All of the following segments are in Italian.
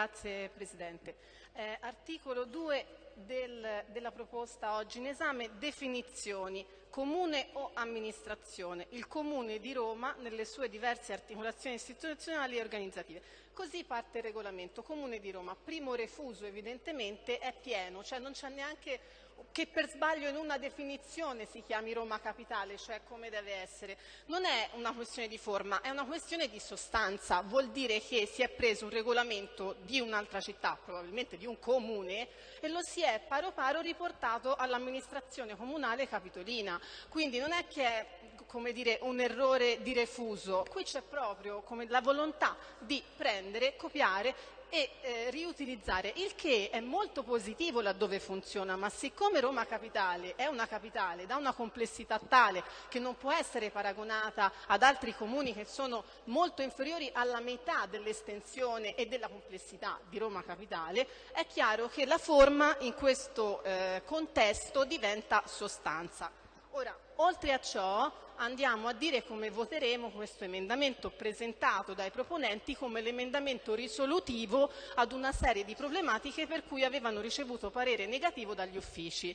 Grazie Presidente. Eh, articolo 2 del, della proposta oggi in esame, definizioni, comune o amministrazione, il comune di Roma nelle sue diverse articolazioni istituzionali e organizzative. Così parte il regolamento, comune di Roma, primo refuso evidentemente è pieno, cioè non c'è neanche che per sbaglio in una definizione si chiami Roma capitale, cioè come deve essere. Non è una questione di forma, è una questione di sostanza. Vuol dire che si è preso un regolamento di un'altra città, probabilmente di un comune, e lo si è paro paro riportato all'amministrazione comunale capitolina. Quindi non è che è dire, un errore di refuso, qui c'è proprio la volontà di prendere, copiare e eh, riutilizzare, il che è molto positivo laddove funziona, ma siccome Roma Capitale è una capitale da una complessità tale che non può essere paragonata ad altri comuni che sono molto inferiori alla metà dell'estensione e della complessità di Roma Capitale, è chiaro che la forma in questo eh, contesto diventa sostanza. Ora, oltre a ciò, andiamo a dire come voteremo questo emendamento presentato dai proponenti come l'emendamento risolutivo ad una serie di problematiche per cui avevano ricevuto parere negativo dagli uffici.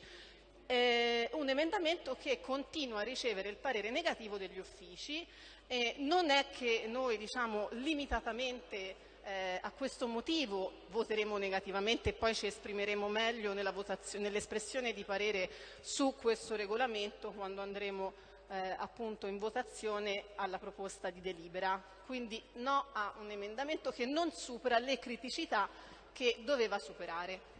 Eh, un emendamento che continua a ricevere il parere negativo degli uffici. Eh, non è che noi diciamo limitatamente eh, a questo motivo voteremo negativamente e poi ci esprimeremo meglio nell'espressione nell di parere su questo regolamento quando andremo eh, appunto in votazione alla proposta di delibera. Quindi no a un emendamento che non supera le criticità che doveva superare.